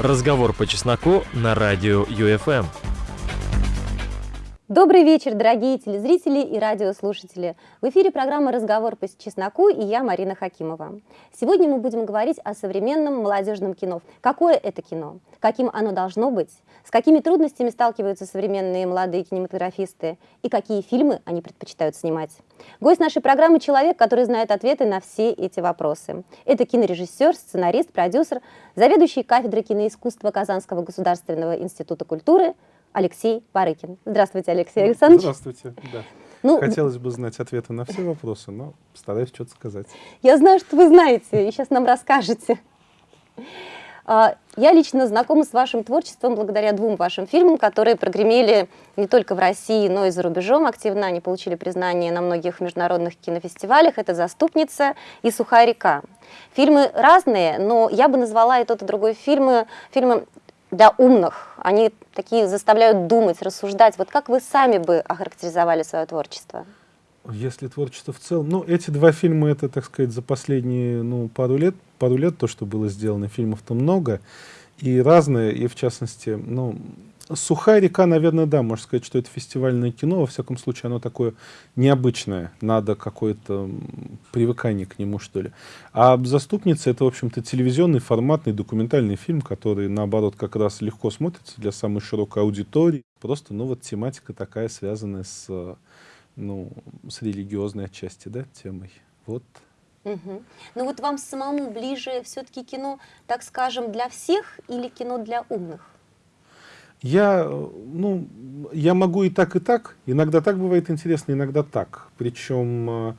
Разговор по чесноку на радио ЮФМ. Добрый вечер, дорогие телезрители и радиослушатели. В эфире программа «Разговор по чесноку» и я, Марина Хакимова. Сегодня мы будем говорить о современном молодежном кино. Какое это кино? Каким оно должно быть? С какими трудностями сталкиваются современные молодые кинематографисты? И какие фильмы они предпочитают снимать? Гость нашей программы – человек, который знает ответы на все эти вопросы. Это кинорежиссер, сценарист, продюсер, заведующий кафедрой киноискусства Казанского государственного института культуры – Алексей Барыкин. Здравствуйте, Алексей Александрович. Здравствуйте, да. Ну, Хотелось бы знать ответы на все вопросы, но стараюсь что-то сказать. Я знаю, что вы знаете, и сейчас нам расскажете. А, я лично знакома с вашим творчеством благодаря двум вашим фильмам, которые прогремели не только в России, но и за рубежом активно. Они получили признание на многих международных кинофестивалях. Это «Заступница» и «Сухая река». Фильмы разные, но я бы назвала и тот, и другой фильмы, фильмы для умных. Они такие заставляют думать, рассуждать. Вот как вы сами бы охарактеризовали свое творчество? Если творчество в целом... Ну, эти два фильма, это, так сказать, за последние ну, пару лет, пару лет то, что было сделано. Фильмов-то много и разные, и в частности, ну, Сухая река, наверное, да, можно сказать, что это фестивальное кино. Во всяком случае, оно такое необычное. Надо какое-то привыкание к нему, что ли. А «Заступница» — это, в общем-то, телевизионный, форматный, документальный фильм, который, наоборот, как раз легко смотрится для самой широкой аудитории. Просто, ну, вот тематика такая, связанная с, ну, с религиозной отчасти, да, темой. Вот. Угу. Ну вот вам самому ближе все-таки кино, так скажем, для всех или кино для умных? Я, ну, я могу и так, и так. Иногда так бывает интересно, иногда так. Причем э,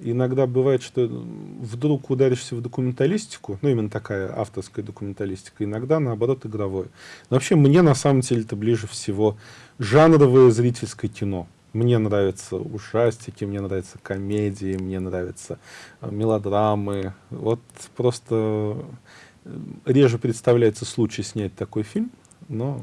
иногда бывает, что вдруг ударишься в документалистику, ну, именно такая авторская документалистика, иногда, наоборот, игровое. Но вообще мне, на самом деле, это ближе всего жанровое зрительское кино. Мне нравятся ужастики, мне нравятся комедии, мне нравятся э, мелодрамы. Вот просто э, реже представляется случай снять такой фильм, но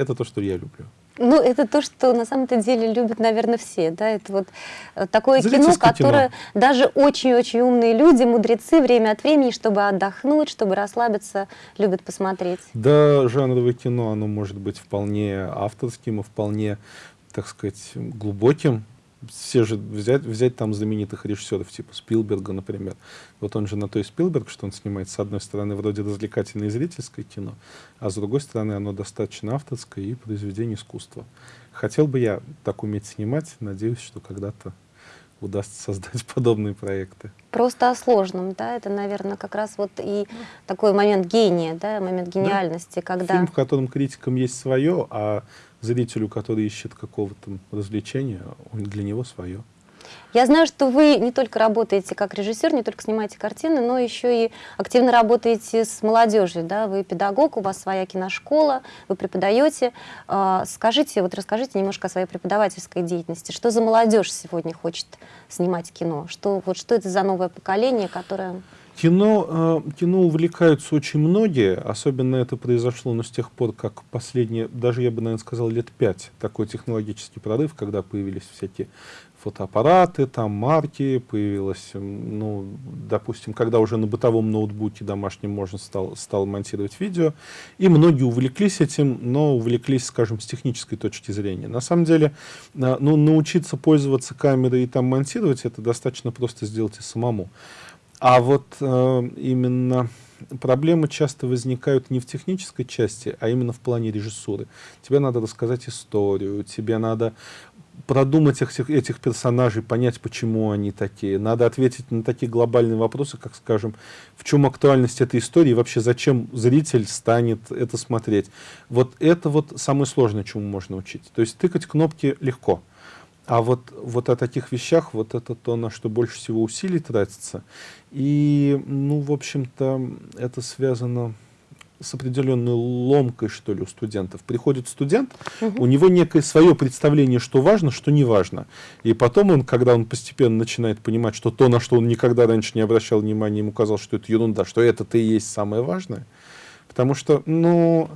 это то, что я люблю. Ну, это то, что на самом-то деле любят, наверное, все. Да? Это вот э, такое кино, которое кино. даже очень-очень умные люди, мудрецы, время от времени, чтобы отдохнуть, чтобы расслабиться, любят посмотреть. Да, жанровое кино, оно может быть вполне авторским и вполне, так сказать, глубоким все же взять, взять там знаменитых режиссеров, типа Спилберга, например. Вот он же на то и Спилберг, что он снимает, с одной стороны, вроде развлекательное и зрительское кино, а с другой стороны, оно достаточно авторское и произведение искусства. Хотел бы я так уметь снимать, надеюсь, что когда-то удастся создать подобные проекты. Просто о сложном, да, это, наверное, как раз вот и такой момент гения, да, момент гениальности, да. когда... Фильм, в котором критикам есть свое, а зрителю, который ищет какого-то развлечения, для него свое. Я знаю, что вы не только работаете как режиссер, не только снимаете картины, но еще и активно работаете с молодежью. Да? Вы педагог, у вас своя киношкола, вы преподаете. А, скажите, вот расскажите немножко о своей преподавательской деятельности. Что за молодежь сегодня хочет снимать кино? Что, вот, что это за новое поколение, которое... Кино, э, кино увлекаются очень многие, особенно это произошло ну, с тех пор, как последние, даже я бы, наверное, сказал, лет пять, такой технологический прорыв, когда появились всякие фотоаппараты, там марки, появилось, ну, допустим, когда уже на бытовом ноутбуке домашнем можно стал, стал монтировать видео, и многие увлеклись этим, но увлеклись, скажем, с технической точки зрения. На самом деле, э, ну, научиться пользоваться камерой и там монтировать, это достаточно просто сделать и самому. А вот э, именно проблемы часто возникают не в технической части, а именно в плане режиссуры. Тебе надо рассказать историю, тебе надо продумать этих, этих персонажей, понять, почему они такие. Надо ответить на такие глобальные вопросы, как, скажем, в чем актуальность этой истории, вообще зачем зритель станет это смотреть. Вот это вот самое сложное, чему можно учить. То есть тыкать кнопки легко. А вот, вот о таких вещах, вот это то, на что больше всего усилий тратится. И, ну, в общем-то, это связано с определенной ломкой, что ли, у студентов. Приходит студент, угу. у него некое свое представление, что важно, что не важно. И потом он, когда он постепенно начинает понимать, что то, на что он никогда раньше не обращал внимания, ему казалось, что это ерунда, что это-то и есть самое важное. Потому что, ну,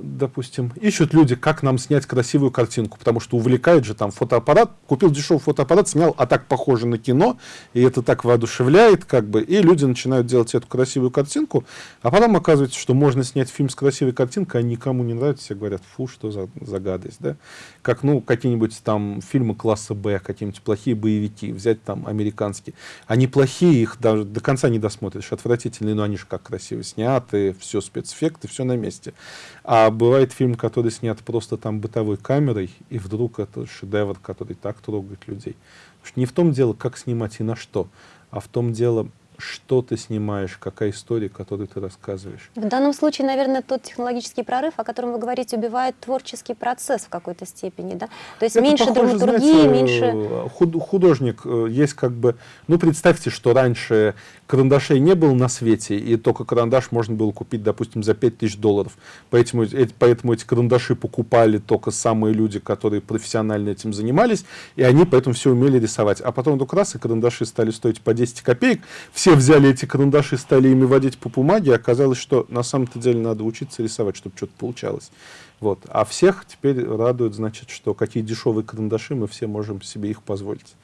допустим, ищут люди, как нам снять красивую картинку, потому что увлекает же там фотоаппарат, купил дешевый фотоаппарат, снял, а так похоже на кино, и это так воодушевляет, как бы, и люди начинают делать эту красивую картинку, а потом оказывается, что можно снять фильм с красивой картинкой, а никому не нравится, все говорят, фу, что за, за гадость, да, как, ну, какие-нибудь там фильмы класса Б, какие-нибудь плохие боевики, взять там американские, они плохие, их даже до конца не досмотришь, отвратительные, но они же как красиво сняты, все спецэффекты, все на месте. А бывает фильм, который снят просто там бытовой камерой, и вдруг это шедевр, который так трогает людей. Не в том дело, как снимать и на что, а в том дело, что ты снимаешь, какая история, которую ты рассказываешь. В данном случае, наверное, тот технологический прорыв, о котором вы говорите, убивает творческий процесс в какой-то степени, да? То есть Это меньше похоже, драматургии, знаете, меньше... худ- художник э, есть как бы... Ну, представьте, что раньше карандашей не было на свете, и только карандаш можно было купить, допустим, за 5000 долларов. Поэтому, эти- поэтому эти карандаши покупали только самые люди, которые профессионально этим занимались, и они поэтому все умели рисовать. А потом вдруг раз, и карандаши стали стоить по 10 копеек, все взяли эти карандаши, стали ими водить по бумаге, и оказалось, что на самом-то деле надо учиться рисовать, чтобы что-то получалось. Вот. А всех теперь радует, значит, что какие дешевые карандаши, мы все можем себе их позволить.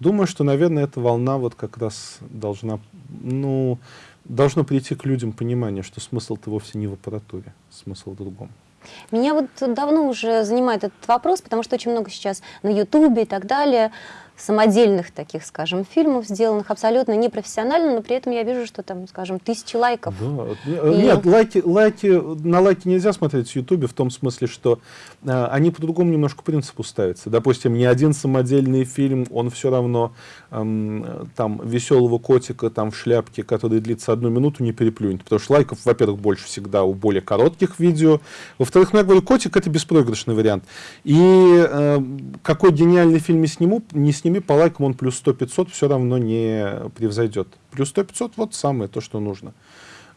Думаю, что, наверное, эта волна вот как раз должна, ну, должно прийти к людям понимание, что смысл-то вовсе не в аппаратуре, смысл в другом. Меня вот давно уже занимает этот вопрос, потому что очень много сейчас на Ютубе и так далее самодельных таких, скажем, фильмов, сделанных абсолютно непрофессионально, но при этом я вижу, что там, скажем, тысячи лайков. Да. И... Нет, лайки, лайки, на лайки нельзя смотреть в Ютубе в том смысле, что э, они по другому немножко принципу ставятся. Допустим, ни один самодельный фильм, он все равно э, там веселого котика там в шляпке, который длится одну минуту, не переплюнет. Потому что лайков, во-первых, больше всегда у более коротких видео. Во-вторых, ну, я говорю, котик это беспроигрышный вариант. И э, какой гениальный фильм не сниму, не сними по лайкам, он плюс 100-500 все равно не превзойдет. Плюс 100-500 вот самое то, что нужно.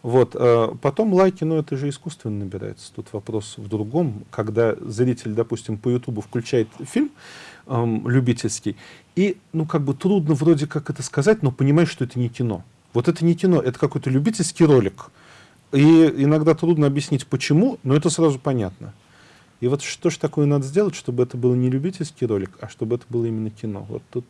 Вот. э, Потом лайки, ну это же искусственно набирается. Тут вопрос в другом. Когда зритель, допустим, по Ютубу включает фильм эм, любительский, и, ну, как бы трудно вроде как это сказать, но понимаешь, что это не кино. Вот это не кино, это какой-то любительский ролик. И иногда трудно объяснить, почему, но это сразу понятно. И вот что же такое надо сделать, чтобы это был не любительский ролик, а чтобы это было именно кино? Вот тут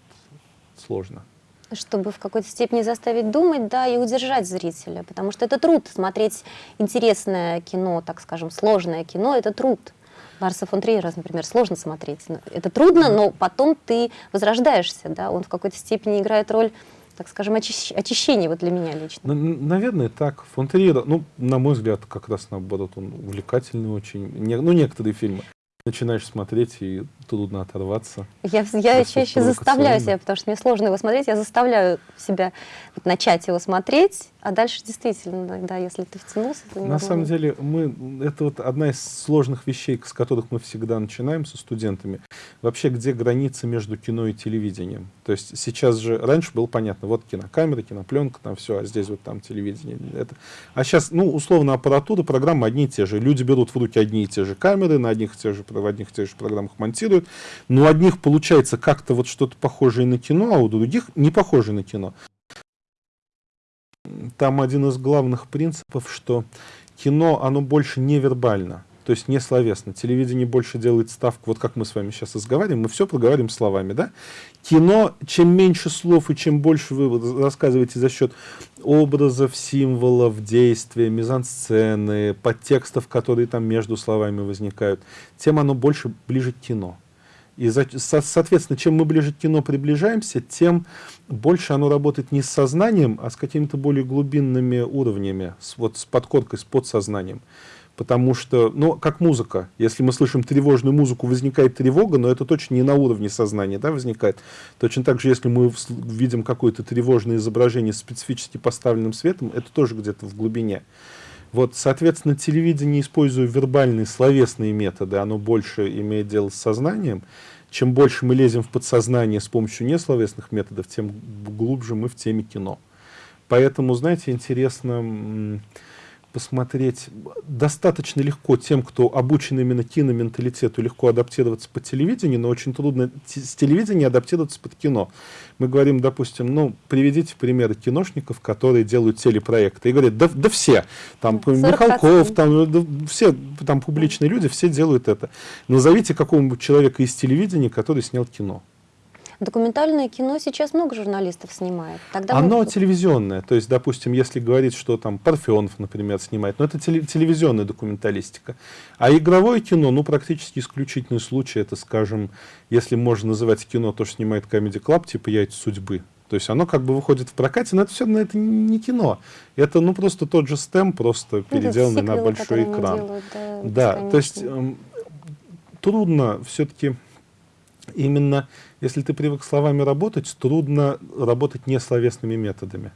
сложно. Чтобы в какой-то степени заставить думать, да, и удержать зрителя, потому что это труд смотреть интересное кино, так скажем, сложное кино, это труд. Ларса фон Триера, например, сложно смотреть. Это трудно, но потом ты возрождаешься, да, он в какой-то степени играет роль так скажем, очищ... очищение вот для меня лично? Наверное, так. Фон Триера, ну, на мой взгляд, как раз наоборот, он увлекательный очень. Не, ну, некоторые фильмы начинаешь смотреть, и трудно оторваться. Я, я чаще заставляю себя, потому что мне сложно его смотреть, я заставляю себя вот, начать его смотреть, а дальше действительно, да, если ты втянулся, то На самом деле, мы, это вот одна из сложных вещей, с которых мы всегда начинаем со студентами. Вообще, где граница между кино и телевидением? То есть сейчас же, раньше было понятно, вот кинокамера, кинопленка, там все, а здесь вот там телевидение. Это. А сейчас, ну, условно, аппаратура, программы одни и те же. Люди берут в руки одни и те же камеры, на одних и тех же, в одних и тех же программах монтируют. Но у одних получается как-то вот что-то похожее на кино, а у других не похожее на кино. Там один из главных принципов, что кино, оно больше не вербально то есть не словесно. Телевидение больше делает ставку, вот как мы с вами сейчас разговариваем, мы все проговариваем словами, да? Кино, чем меньше слов и чем больше вы рассказываете за счет образов, символов, действия, мизансцены, подтекстов, которые там между словами возникают, тем оно больше ближе к кино. И, соответственно, чем мы ближе к кино приближаемся, тем больше оно работает не с сознанием, а с какими-то более глубинными уровнями, с, вот с подкоркой, с подсознанием. Потому что, ну, как музыка. Если мы слышим тревожную музыку, возникает тревога, но это точно не на уровне сознания да, возникает. Точно так же, если мы видим какое-то тревожное изображение с специфически поставленным светом, это тоже где-то в глубине. Вот, соответственно, телевидение, используя вербальные, словесные методы, оно больше имеет дело с сознанием. Чем больше мы лезем в подсознание с помощью несловесных методов, тем глубже мы в теме кино. Поэтому, знаете, интересно посмотреть достаточно легко тем, кто обучен именно киноменталитету, легко адаптироваться по телевидению, но очень трудно с телевидения адаптироваться под кино. Мы говорим, допустим, ну, приведите примеры киношников, которые делают телепроекты, и говорят, да, да все, там, Михалков, там, да, все, там, публичные люди, все делают это. Назовите какого-нибудь человека из телевидения, который снял кино. Документальное кино сейчас много журналистов снимает. Тогда Оно мы... телевизионное. То есть, допустим, если говорить, что там Парфенов, например, снимает, но это теле телевизионная документалистика. А игровое кино, ну, практически исключительный случай, это, скажем, если можно называть кино, то, что снимает Comedy Club, типа «Яйца судьбы». То есть оно как бы выходит в прокате, но это все но это не кино. Это ну просто тот же стем, просто ну, переделанный на большой экран. Делают, да, да то есть эм, трудно все-таки именно если ты привык словами работать, трудно работать несловесными методами.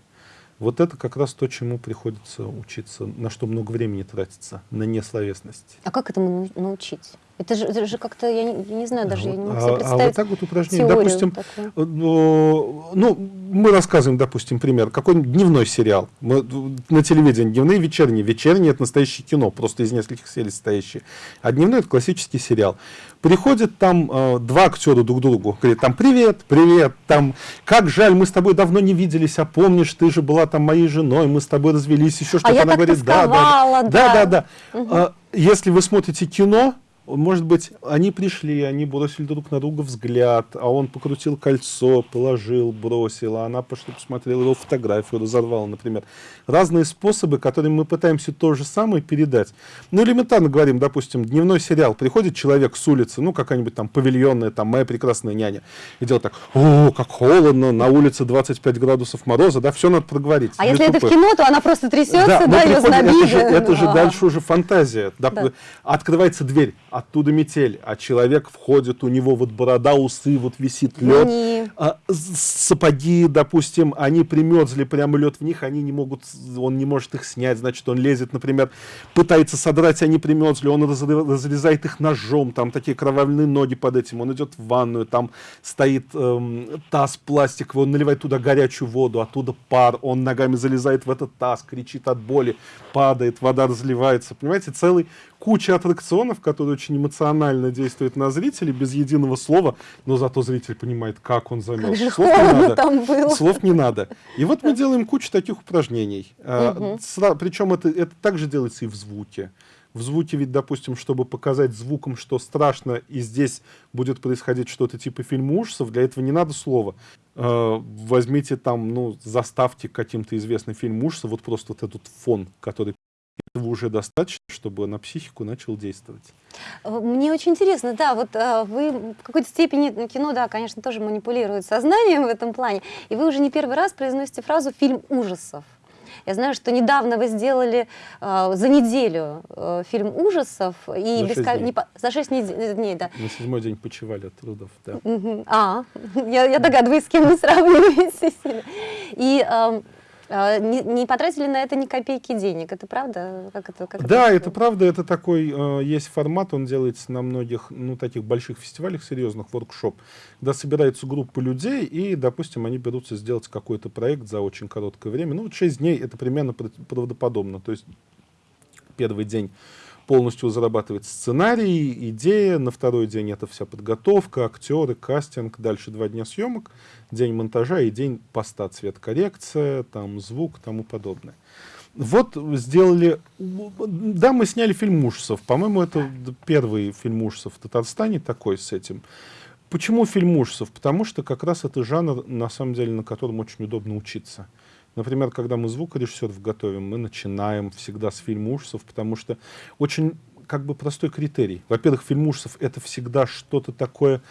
Вот это как раз то, чему приходится учиться, на что много времени тратится, на несловесность. А как этому научить? Это же, это же как-то, я не, я не знаю, даже я не могу себе представить А, а вот так вот упражнение, допустим, такую. Э, ну, мы рассказываем, допустим, пример, какой-нибудь дневной сериал, мы, на телевидении дневные, вечерние. Вечерние — это настоящее кино, просто из нескольких серий состоящие. А дневной — это классический сериал. Приходят там э, два актера друг к другу, говорят там «Привет, привет», там «Как жаль, мы с тобой давно не виделись, а помнишь, ты же была там моей женой, мы с тобой развелись», еще что-то. А она говорит «Да, да, да». Да, да, да. Угу. Если вы смотрите кино, может быть, они пришли, они бросили друг на друга взгляд, а он покрутил кольцо, положил, бросил, а она пошла посмотрела его фотографию, разорвала, например. Разные способы, которыми мы пытаемся то же самое передать. Ну, элементарно говорим, допустим, дневной сериал, приходит человек с улицы, ну, какая-нибудь там павильонная, там, моя прекрасная няня, и делает так, о, как холодно, на улице 25 градусов мороза, да, все надо проговорить. А если это в кино, то она просто трясется, да, да ее знобит. Это же, это же дальше уже фантазия. Да. Открывается дверь, оттуда метель, а человек входит, у него вот борода, усы, вот висит лед. А, сапоги, допустим, они примерзли, прямо лед в них, они не могут, он не может их снять, значит, он лезет, например, пытается содрать, они примерзли, он разрезает их ножом, там такие кровавленные ноги под этим, он идет в ванную, там стоит эм, таз пластиковый, он наливает туда горячую воду, оттуда пар, он ногами залезает в этот таз, кричит от боли, падает, вода разливается, понимаете, целый куча аттракционов, которые очень эмоционально действуют на зрителей, без единого слова, но зато зритель понимает, как он замерз. Как Слов не надо. Там было. Слов не надо. И вот мы делаем кучу таких упражнений. Угу. Причем это, это также делается и в звуке. В звуке ведь, допустим, чтобы показать звуком, что страшно, и здесь будет происходить что-то типа фильма ужасов, для этого не надо слова. Э, возьмите там, ну, заставьте каким-то известный фильм ужасов, вот просто вот этот фон, который этого уже достаточно, чтобы на психику начал действовать. Э, мне очень интересно, да, вот э, вы в какой-то степени, кино, да, конечно, тоже манипулирует сознанием в этом плане, и вы уже не первый раз произносите фразу «фильм ужасов». Я знаю, что недавно вы сделали э, за неделю э, фильм ужасов и за, без... 6 не, за 6 дней, дней, да. На седьмой день почивали от трудов, да. А, я, я догадываюсь, с кем вы сравниваете. И э, не, не потратили на это ни копейки денег, это правда? Как это, как да, это, это правда, это такой, э, есть формат, он делается на многих, ну, таких больших фестивалях серьезных, воркшоп, когда собирается группа людей, и, допустим, они берутся сделать какой-то проект за очень короткое время. Ну, вот 6 дней это примерно правдоподобно, то есть первый день полностью зарабатывать сценарий, идея, на второй день это вся подготовка, актеры, кастинг, дальше два дня съемок, день монтажа и день поста, цветкоррекция, там звук, тому подобное. Вот сделали... Да, мы сняли фильм ужасов. По-моему, это первый фильм ужасов в Татарстане такой с этим. Почему фильм ужасов? Потому что как раз это жанр, на самом деле, на котором очень удобно учиться. Например, когда мы звукорежиссеров готовим, мы начинаем всегда с фильма ужасов, потому что очень как бы простой критерий. Во-первых, фильм ужасов — это всегда что-то такое,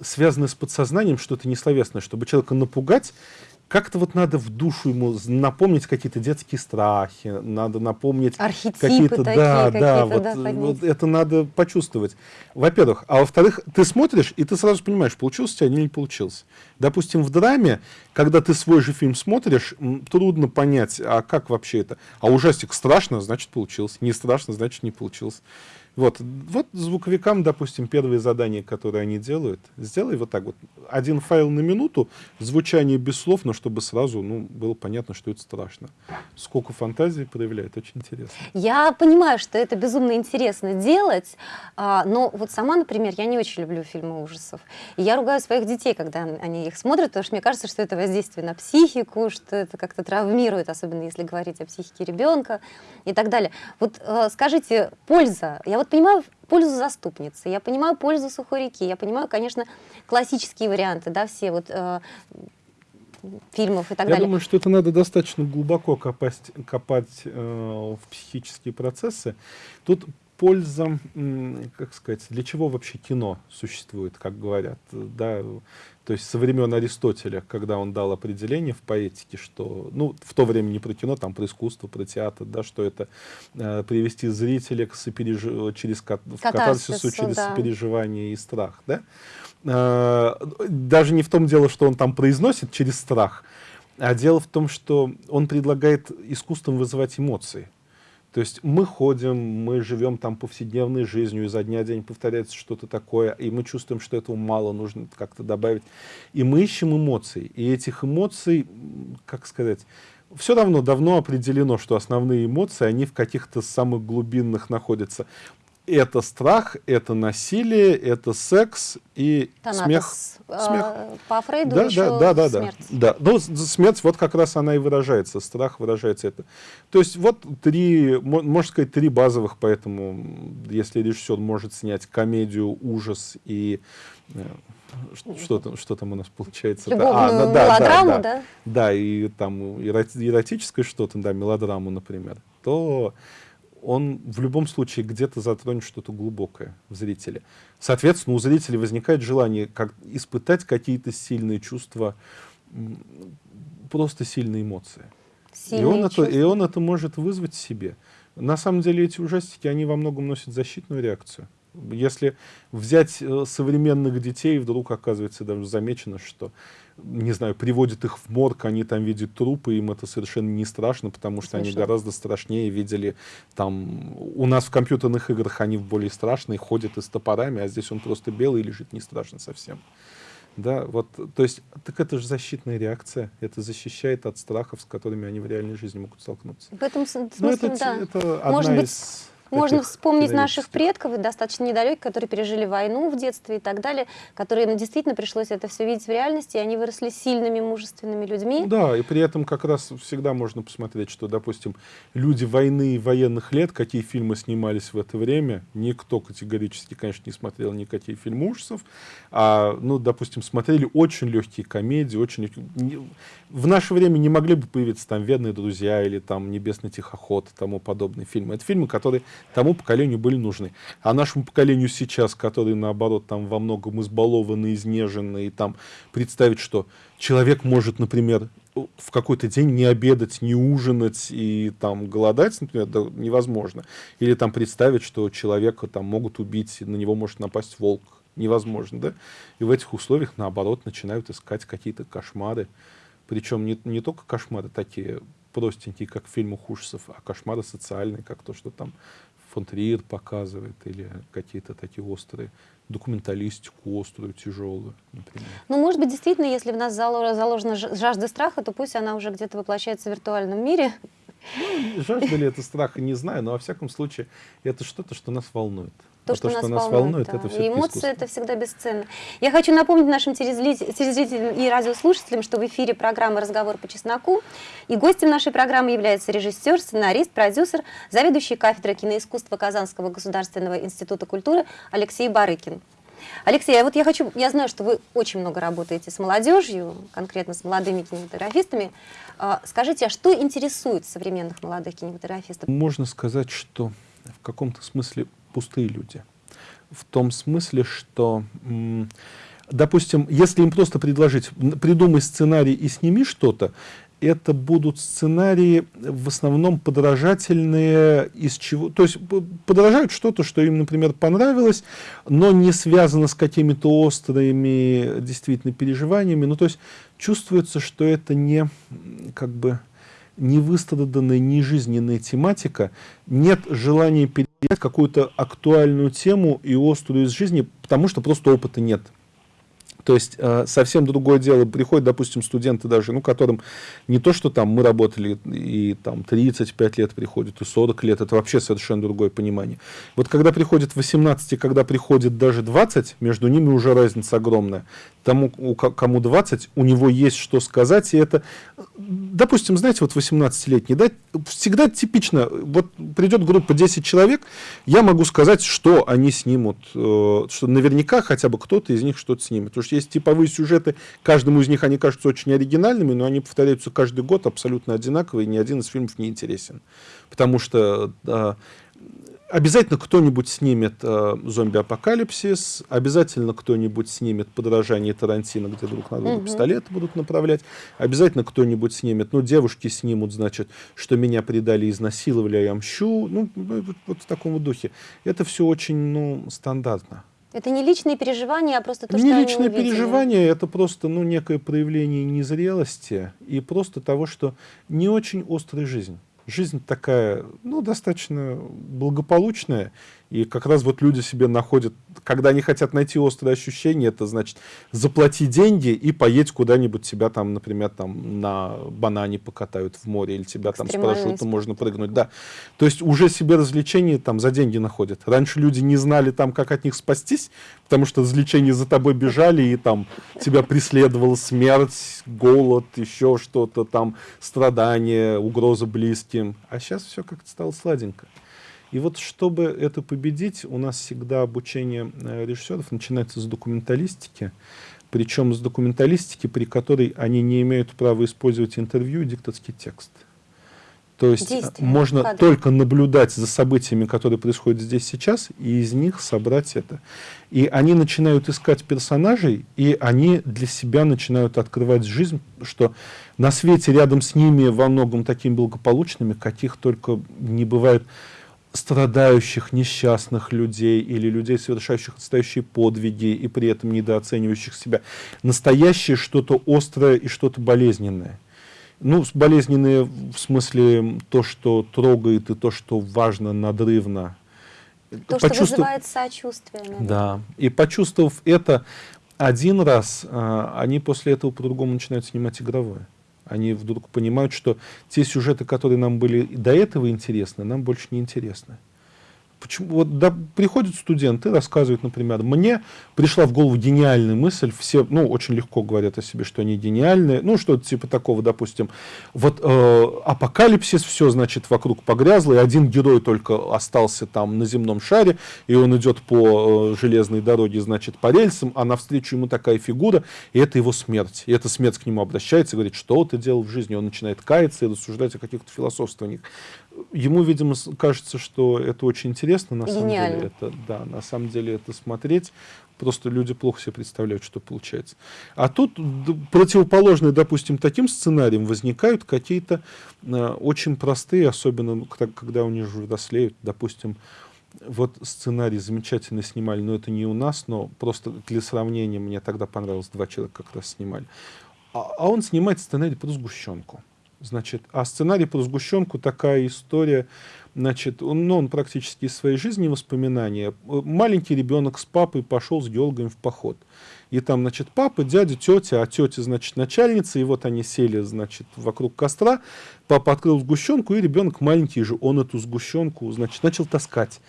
связанное с подсознанием, что-то несловесное, чтобы человека напугать, как-то вот надо в душу ему напомнить какие-то детские страхи, надо напомнить какие-то, да, какие да, вот, да, вот это надо почувствовать. Во-первых, а во-вторых, ты смотришь и ты сразу понимаешь, получился у тебя или не получился. Допустим, в драме, когда ты свой же фильм смотришь, трудно понять, а как вообще это. А ужастик страшно, значит получился, не страшно, значит не получился. Вот, вот звуковикам, допустим, первые задания, которые они делают, сделай вот так вот. Один файл на минуту, звучание без слов, но чтобы сразу ну, было понятно, что это страшно. Сколько фантазии проявляет, очень интересно. Я понимаю, что это безумно интересно делать, а, но вот сама, например, я не очень люблю фильмы ужасов. И я ругаю своих детей, когда они их смотрят, потому что мне кажется, что это воздействие на психику, что это как-то травмирует, особенно если говорить о психике ребенка и так далее. Вот э, скажите, польза. Я вот понимаю пользу заступницы, я понимаю пользу сухой реки, я понимаю, конечно, классические варианты, да, все вот э, фильмов и так я далее. Я думаю, что это надо достаточно глубоко копать, копать э, в психические процессы. Тут польза, как сказать, для чего вообще кино существует, как говорят, да, то есть со времен Аристотеля, когда он дал определение в поэтике, что, ну, в то время не про кино, там про искусство, про театр, да, что это э, привести зрителя к сопереж... через катарсису, катарсису через да. сопереживание и страх, да. Э, даже не в том дело, что он там произносит через страх, а дело в том, что он предлагает искусством вызывать эмоции. То есть мы ходим, мы живем там повседневной жизнью, изо дня в день повторяется что-то такое, и мы чувствуем, что этого мало, нужно как-то добавить. И мы ищем эмоций. И этих эмоций, как сказать, все равно давно определено, что основные эмоции, они в каких-то самых глубинных находятся это страх, это насилие, это секс и Танатос. смех. А, смех. По Фрейду да, еще да, да, смерть. Да, да. Ну, смерть, вот как раз она и выражается, страх выражается это. То есть вот три, можно сказать, три базовых, поэтому если режиссер может снять комедию, ужас и э, что там, что там у нас получается? Любовную а, да, мелодраму, да, да, да? Да, и там эротическое что-то, да, мелодраму, например, то он в любом случае где-то затронет что-то глубокое в зрителе. Соответственно, у зрителя возникает желание как, испытать какие-то сильные чувства, просто сильные эмоции. Сильные и, он чувства. это, и он это может вызвать в себе. На самом деле эти ужастики, они во многом носят защитную реакцию. Если взять э, современных детей, вдруг оказывается даже замечено, что не знаю, приводят их в морг, они там видят трупы, им это совершенно не страшно, потому что Смешно. они гораздо страшнее видели там... У нас в компьютерных играх они более страшные, ходят и с топорами, а здесь он просто белый лежит, не страшно совсем. Да, вот, то есть, так это же защитная реакция, это защищает от страхов, с которыми они в реальной жизни могут столкнуться. В этом ну, смысле, это, да. Это одна Может быть, из можно вспомнить наших предков, достаточно недалеких, которые пережили войну в детстве и так далее, которым действительно пришлось это все видеть в реальности, и они выросли сильными, мужественными людьми. Да, и при этом как раз всегда можно посмотреть, что, допустим, люди войны и военных лет, какие фильмы снимались в это время, никто категорически, конечно, не смотрел никакие фильмы ужасов, а, ну, допустим, смотрели очень легкие комедии, очень легкие... В наше время не могли бы появиться там «Верные друзья» или там «Небесный тихоход» и тому подобные фильмы. Это фильмы, которые тому поколению были нужны. А нашему поколению сейчас, которые, наоборот, там во многом избалованы, изнежены, и там представить, что человек может, например, в какой-то день не обедать, не ужинать и там голодать, например, да, невозможно. Или там представить, что человека там могут убить, на него может напасть волк. Невозможно, да? И в этих условиях, наоборот, начинают искать какие-то кошмары. Причем не, не только кошмары такие простенькие, как в фильмах ужасов, а кошмары социальные, как то, что там фон Триер показывает, или какие-то такие острые, документалистику острую, тяжелую, например. Ну, может быть, действительно, если в нас заложена жажда страха, то пусть она уже где-то воплощается в виртуальном мире. Ну, жажда ли это страха, не знаю, но во всяком случае это что-то, что нас волнует. То, а что, то, что нас, нас волнует, да. это все Эмоции искусство. это всегда бесценно. Я хочу напомнить нашим телезрителям и радиослушателям, что в эфире программа «Разговор по чесноку». И гостем нашей программы является режиссер, сценарист, продюсер, заведующий кафедрой киноискусства Казанского государственного института культуры Алексей Барыкин. Алексей, а вот я хочу, я знаю, что вы очень много работаете с молодежью, конкретно с молодыми кинематографистами. А, скажите, а что интересует современных молодых кинематографистов? Можно сказать, что в каком-то смысле пустые люди. В том смысле, что, допустим, если им просто предложить, придумай сценарий и сними что-то, это будут сценарии в основном подражательные из чего, то есть подражают что-то, что им, например, понравилось, но не связано с какими-то острыми действительно переживаниями. Ну, то есть чувствуется, что это не как бы невыстраданная, нежизненная тематика, нет желания передать какую-то актуальную тему и острую из жизни, потому что просто опыта нет. То есть э, совсем другое дело. Приходят, допустим, студенты даже, ну, которым не то, что там мы работали и там 35 лет приходят, и 40 лет, это вообще совершенно другое понимание. Вот когда приходит 18, и когда приходит даже 20, между ними уже разница огромная. Тому, у, кому 20, у него есть что сказать, и это, допустим, знаете, вот 18-летний, да, всегда типично, вот придет группа 10 человек, я могу сказать, что они снимут, э, что наверняка хотя бы кто-то из них что-то снимет. Потому что есть типовые сюжеты, каждому из них они кажутся очень оригинальными, но они повторяются каждый год абсолютно одинаковые, и ни один из фильмов не интересен. Потому что да, обязательно кто-нибудь снимет э, зомби-апокалипсис, обязательно кто-нибудь снимет подражание Тарантино, где друг на друга угу. пистолеты будут направлять, обязательно кто-нибудь снимет, ну, девушки снимут, значит, что меня предали, изнасиловали, а я мщу, ну, вот, вот в таком духе. Это все очень, ну, стандартно. Это не личные переживания, а просто то, не что личные они переживания, это просто ну, некое проявление незрелости и просто того, что не очень острая жизнь. Жизнь такая, ну, достаточно благополучная, и как раз вот люди себе находят, когда они хотят найти острые ощущения, это значит заплати деньги и поедь куда-нибудь тебя там, например, там на банане покатают в море, или тебя там с парашютом можно прыгнуть. Да. То есть уже себе развлечения там за деньги находят. Раньше люди не знали там, как от них спастись, потому что развлечения за тобой бежали, и там тебя преследовала смерть, голод, еще что-то там, страдания, угроза близким. А сейчас все как-то стало сладенько. И вот чтобы это победить, у нас всегда обучение э, режиссеров начинается с документалистики, причем с документалистики, при которой они не имеют права использовать интервью и диктатский текст. То есть э, Действие, можно кадры. только наблюдать за событиями, которые происходят здесь сейчас, и из них собрать это. И они начинают искать персонажей, и они для себя начинают открывать жизнь, что на свете рядом с ними во многом такими благополучными, каких только не бывает страдающих, несчастных людей или людей, совершающих настоящие подвиги и при этом недооценивающих себя. Настоящее что-то острое и что-то болезненное. Ну, болезненное в смысле то, что трогает и то, что важно, надрывно. То, Почувствов... что вызывает сочувствие. Наверное. Да. И почувствовав это один раз, а, они после этого по-другому начинают снимать игровое. Они вдруг понимают, что те сюжеты, которые нам были до этого интересны, нам больше не интересны. Почему? Вот да, приходят студенты, рассказывают, например, мне пришла в голову гениальная мысль, все, ну, очень легко говорят о себе, что они гениальные, ну, что-то типа такого, допустим, вот э, апокалипсис, все, значит, вокруг погрязло, и один герой только остался там на земном шаре, и он идет по э, железной дороге, значит, по рельсам, а навстречу ему такая фигура, и это его смерть. И эта смерть к нему обращается говорит, что ты делал в жизни, он начинает каяться и рассуждать о каких-то философствованиях ему, видимо, кажется, что это очень интересно, на самом деле это, да, на самом деле это смотреть, просто люди плохо себе представляют, что получается. А тут противоположные, допустим, таким сценариям возникают какие-то э, очень простые, особенно когда, когда у них взрослеют, допустим, вот сценарий замечательно снимали, но это не у нас, но просто для сравнения мне тогда понравилось, два человека как раз снимали. А, а он снимает сценарий про сгущенку. Значит, а сценарий про сгущенку такая история, значит, он, ну, он практически из своей жизни воспоминания. Маленький ребенок с папой пошел с геологами в поход. И там, значит, папа, дядя, тетя, а тетя, значит, начальница, и вот они сели, значит, вокруг костра, папа открыл сгущенку, и ребенок маленький же, он эту сгущенку, значит, начал таскать.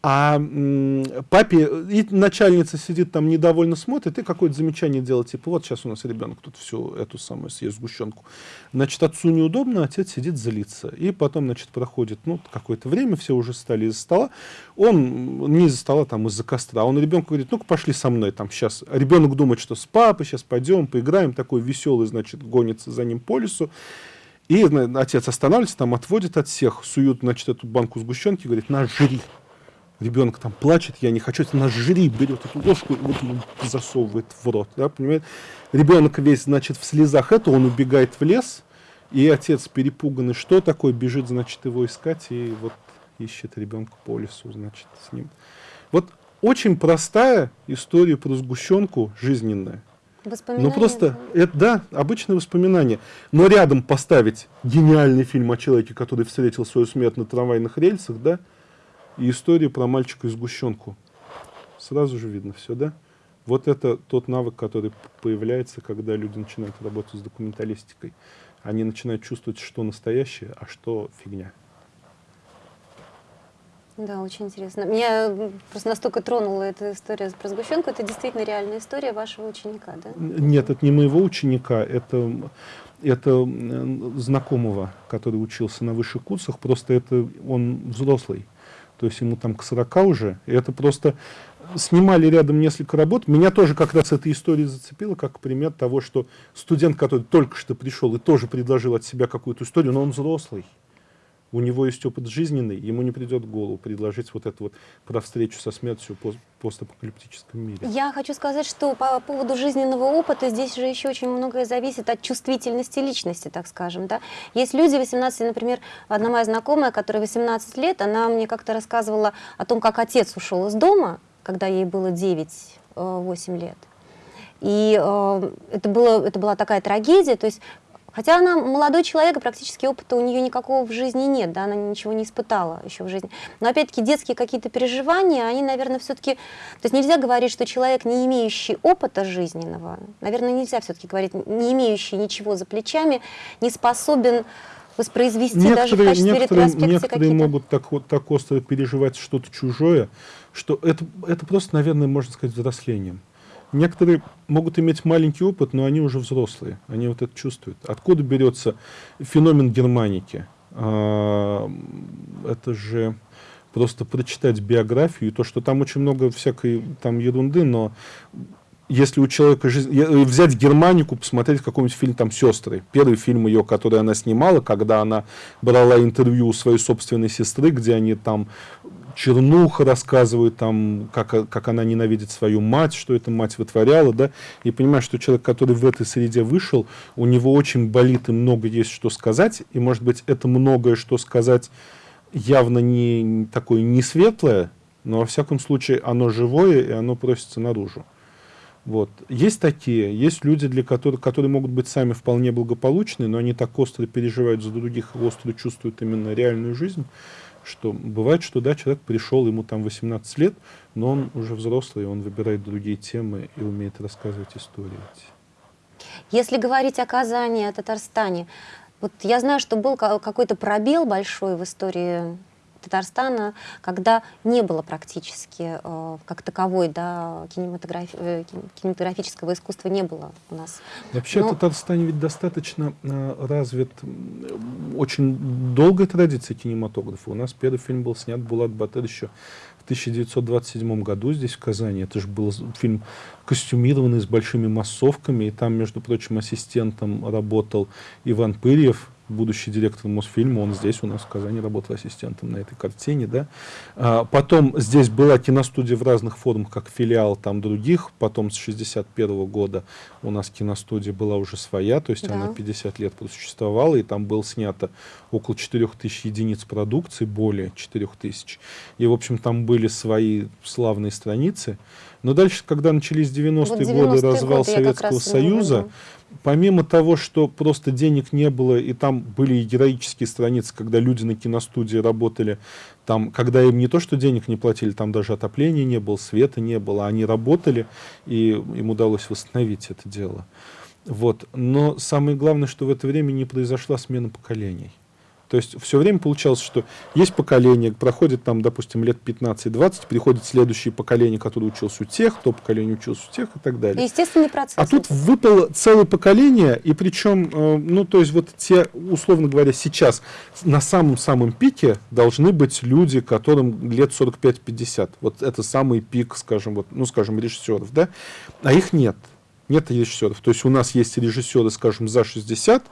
А папе, и начальница сидит там недовольно смотрит и какое-то замечание делает, типа, вот сейчас у нас ребенок тут всю эту самую съест сгущенку. Значит, отцу неудобно, отец сидит злится. И потом, значит, проходит, ну, какое-то время, все уже стали из-за стола. Он не из-за стола, там, из-за костра. Он ребенку говорит, ну-ка, пошли со мной, там, сейчас. Ребенок думает, что с папой, сейчас пойдем, поиграем. Такой веселый, значит, гонится за ним по лесу. И отец останавливается, там, отводит от всех, суют, значит, эту банку сгущенки, говорит, на, жри ребенок там плачет, я не хочу, это наш жри берет эту ложку и вот засовывает в рот, да, понимаете? Ребенок весь, значит, в слезах это, он убегает в лес, и отец перепуганный, что такое, бежит, значит, его искать, и вот ищет ребенка по лесу, значит, с ним. Вот очень простая история про сгущенку жизненная. Ну просто, это, да, обычное воспоминание. Но рядом поставить гениальный фильм о человеке, который встретил свою смерть на трамвайных рельсах, да, и историю про мальчика и сгущенку. Сразу же видно все, да? Вот это тот навык, который появляется, когда люди начинают работать с документалистикой. Они начинают чувствовать, что настоящее, а что фигня. Да, очень интересно. Меня просто настолько тронула эта история про сгущенку. Это действительно реальная история вашего ученика, да? Нет, это не моего ученика, это, это знакомого, который учился на высших курсах, просто это он взрослый. То есть ему там к 40 уже. И это просто снимали рядом несколько работ. Меня тоже как раз эта история зацепила, как пример того, что студент, который только что пришел и тоже предложил от себя какую-то историю, но он взрослый у него есть опыт жизненный, ему не придет в голову предложить вот это вот про встречу со смертью в постапокалиптическом мире. Я хочу сказать, что по поводу жизненного опыта здесь же еще очень многое зависит от чувствительности личности, так скажем. Да? Есть люди 18, например, одна моя знакомая, которая 18 лет, она мне как-то рассказывала о том, как отец ушел из дома, когда ей было 9-8 э, лет. И э, это, было, это была такая трагедия, то есть Хотя она молодой человек, и практически опыта у нее никакого в жизни нет, да, она ничего не испытала еще в жизни. Но опять-таки детские какие-то переживания, они, наверное, все-таки... То есть нельзя говорить, что человек, не имеющий опыта жизненного, наверное, нельзя все-таки говорить, не имеющий ничего за плечами, не способен воспроизвести некоторые, даже в качестве некоторые, некоторые могут так, так остро переживать что-то чужое, что это, это просто, наверное, можно сказать, взрослением. Некоторые могут иметь маленький опыт, но они уже взрослые, они вот это чувствуют. Откуда берется феномен германики? А, это же просто прочитать биографию, и то, что там очень много всякой там ерунды, но если у человека жизнь... Взять Германику, посмотреть какой-нибудь фильм там «Сестры». Первый фильм ее, который она снимала, когда она брала интервью у своей собственной сестры, где они там чернуха рассказывает, там, как, как она ненавидит свою мать, что эта мать вытворяла, да, и понимаешь, что человек, который в этой среде вышел, у него очень болит и много есть что сказать, и, может быть, это многое, что сказать, явно не такое не светлое, но, во всяком случае, оно живое, и оно просится наружу. Вот. Есть такие, есть люди, для которых, которые могут быть сами вполне благополучны, но они так остро переживают за других, остро чувствуют именно реальную жизнь, что бывает, что да, человек пришел, ему там 18 лет, но он уже взрослый, он выбирает другие темы и умеет рассказывать истории. Если говорить о Казани, о Татарстане, вот я знаю, что был какой-то пробел большой в истории Татарстана, когда не было практически э, как таковой да, кинематографи э, кинематографического искусства не было у нас. Вообще Но... в Татарстане ведь достаточно э, развит очень долгая традиция кинематографа. У нас первый фильм был снят Булат Батыр еще в 1927 году здесь, в Казани. Это же был фильм костюмированный с большими массовками, и там, между прочим, ассистентом работал Иван Пырьев, будущий директор Мосфильма, он здесь у нас в Казани работал ассистентом на этой картине, да. А, потом здесь была киностудия в разных формах, как филиал там других, потом с 61 -го года у нас киностудия была уже своя, то есть да. она 50 лет просуществовала, и там было снято около 4000 единиц продукции, более 4000, и, в общем, там были свои славные страницы, но дальше, когда начались 90-е вот годы, развал годы Советского Союза, помимо того, что просто денег не было, и там были и героические страницы, когда люди на киностудии работали, там, когда им не то, что денег не платили, там даже отопления не было, света не было, они работали, и им удалось восстановить это дело. Вот. Но самое главное, что в это время не произошла смена поколений. То есть все время получалось, что есть поколение, проходит там, допустим, лет 15-20, приходит следующее поколение, которое училось у тех, то поколение училось у тех и так далее. Естественный процесс. А тут выпало целое поколение, и причем, э, ну, то есть вот те, условно говоря, сейчас на самом-самом пике должны быть люди, которым лет 45-50. Вот это самый пик, скажем, вот, ну, скажем, режиссеров, да, а их нет нет режиссеров. То есть у нас есть режиссеры, скажем, за 60,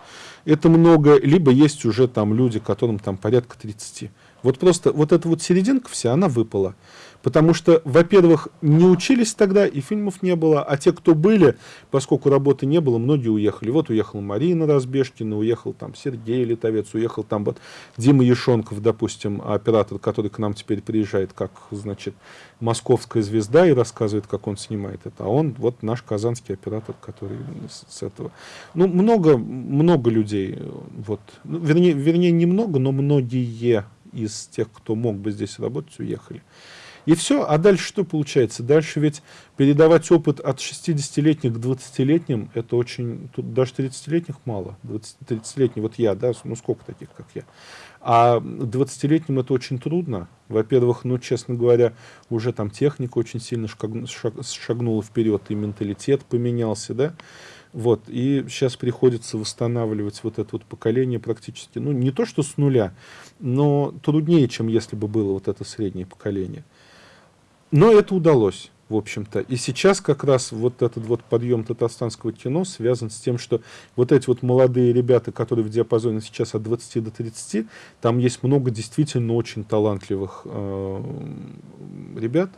это много, либо есть уже там люди, которым там порядка 30. Вот просто вот эта вот серединка вся, она выпала. Потому что, во-первых, не учились тогда, и фильмов не было, а те, кто были, поскольку работы не было, многие уехали. Вот уехала Марина Разбежкина, уехал там Сергей Литовец, уехал там вот Дима Ешонков, допустим, оператор, который к нам теперь приезжает, как, значит, московская звезда и рассказывает, как он снимает это. А он вот наш казанский оператор, который с, этого. Ну, много, много людей, вот, ну, вернее, вернее, немного, но многие из тех, кто мог бы здесь работать, уехали. И все, а дальше что получается? Дальше ведь передавать опыт от 60-летних к 20-летним, это очень, тут даже 30-летних мало, 30-летний, вот я, да, ну сколько таких, как я. А 20-летним это очень трудно. Во-первых, ну, честно говоря, уже там техника очень сильно шагнула вперед, и менталитет поменялся, да. Вот, и сейчас приходится восстанавливать вот это вот поколение практически, ну, не то что с нуля, но труднее, чем если бы было вот это среднее поколение. Но это удалось, в общем-то. И сейчас как раз вот этот вот подъем татарстанского кино связан с тем, что вот эти вот молодые ребята, которые в диапазоне сейчас от 20 до 30, там есть много действительно очень талантливых э, ребят,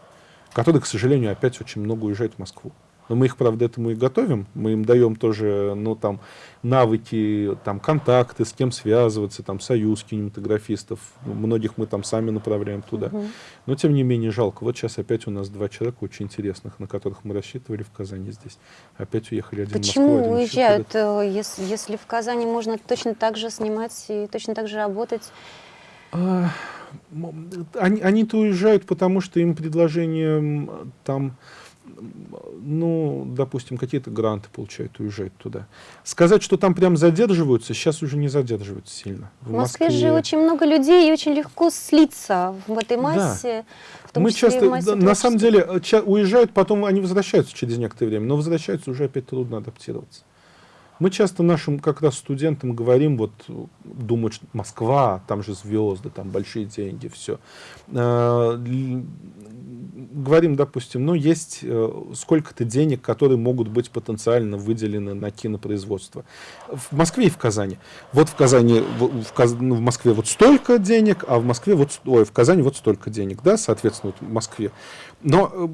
которые, к сожалению, опять очень много уезжают в Москву. Но мы их, правда, этому и готовим. Мы им даем тоже, ну, там, навыки, там, контакты, с кем связываться, там, союз кинематографистов. Многих мы там сами направляем туда. Угу. Но, тем не менее, жалко. Вот сейчас опять у нас два человека очень интересных, на которых мы рассчитывали в Казани здесь. Опять уехали один Почему в Москву, один уезжают, э, если, если в Казани можно точно так же снимать и точно так же работать? А, они, они-то уезжают, потому что им предложение там ну, допустим, какие-то гранты получают, уезжают туда. Сказать, что там прям задерживаются, сейчас уже не задерживаются сильно. В, в Москве, Москве же очень много людей, и очень легко слиться в этой массе. Да. В том Мы часто, массе на самом деле, уезжают, потом они возвращаются через некоторое время, но возвращаются уже опять трудно адаптироваться. Мы часто нашим как раз студентам говорим, вот думают, что Москва, там же звезды, там большие деньги, все. Говорим, допустим, ну, есть э, сколько-то денег, которые могут быть потенциально выделены на кинопроизводство. В Москве и в Казани. Вот в Казани, в, в, Каз, ну, в Москве вот столько денег, а в Москве вот, ой, в Казани вот столько денег, да, соответственно, вот в Москве. Но э,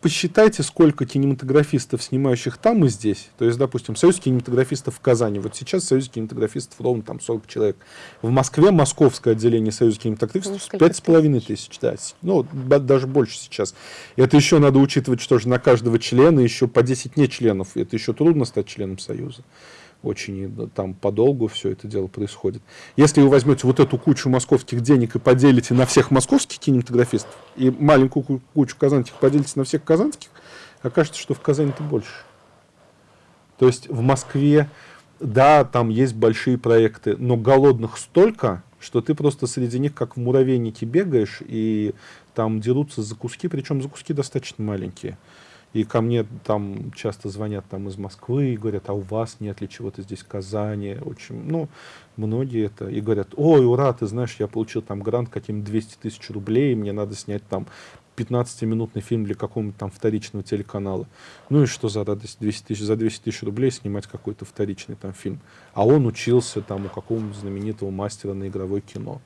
посчитайте, сколько кинематографистов, снимающих там и здесь. То есть, допустим, союз кинематографистов в Казани. Вот сейчас союз кинематографистов ровно там 40 человек. В Москве московское отделение союза кинематографистов 5,5 тысяч. Да. Ну, даже больше сейчас. Это еще надо учитывать, что же на каждого члена еще по 10 не членов. Это еще трудно стать членом союза очень там подолгу все это дело происходит. Если вы возьмете вот эту кучу московских денег и поделите на всех московских кинематографистов, и маленькую кучу казанских поделите на всех казанских, окажется, что в Казани-то больше. То есть в Москве, да, там есть большие проекты, но голодных столько, что ты просто среди них как в муравейнике бегаешь, и там дерутся за куски, причем за куски достаточно маленькие. И ко мне там часто звонят там из Москвы и говорят, а у вас нет ли чего-то здесь в Казани? Очень, ну, многие это. И говорят, ой, ура, ты знаешь, я получил там грант каким 200 тысяч рублей, мне надо снять там 15-минутный фильм для какого-нибудь там вторичного телеканала. Ну и что за радость 200 тысяч, за 200 тысяч рублей снимать какой-то вторичный там фильм. А он учился там у какого-нибудь знаменитого мастера на игровое кино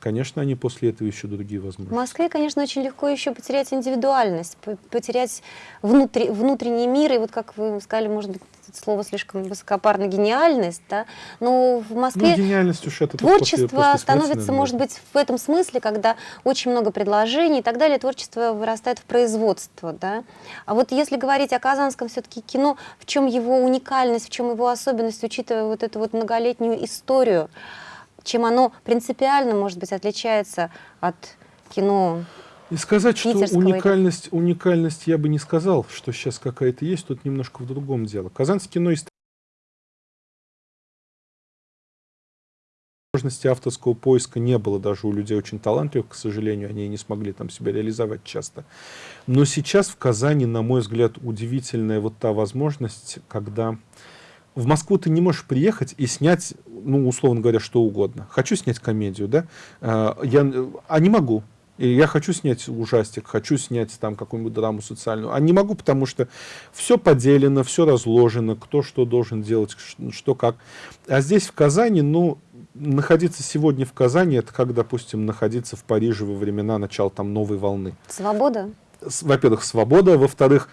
конечно, они после этого еще другие возможности. В Москве, конечно, очень легко еще потерять индивидуальность, потерять внутри, внутренний мир, и вот как вы сказали, может быть, слово слишком высокопарно, гениальность, да, но в Москве ну, гениальность уж это творчество после, после становится, может быть, в этом смысле, когда очень много предложений и так далее, творчество вырастает в производство, да. А вот если говорить о казанском все-таки кино, в чем его уникальность, в чем его особенность, учитывая вот эту вот многолетнюю историю, чем оно принципиально, может быть, отличается от кино и сказать, что уникальность, уникальность я бы не сказал, что сейчас какая-то есть, тут немножко в другом дело. Казанское кино есть возможности авторского поиска не было даже у людей очень талантливых, к сожалению, они не смогли там себя реализовать часто. Но сейчас в Казани, на мой взгляд, удивительная вот та возможность, когда в Москву ты не можешь приехать и снять, ну, условно говоря, что угодно. Хочу снять комедию, да? А, я, а не могу. И я хочу снять ужастик, хочу снять там какую-нибудь драму социальную. А не могу, потому что все поделено, все разложено, кто что должен делать, что как. А здесь в Казани, ну, находиться сегодня в Казани, это как, допустим, находиться в Париже во времена начала там новой волны. Свобода? Во-первых, свобода. Во-вторых,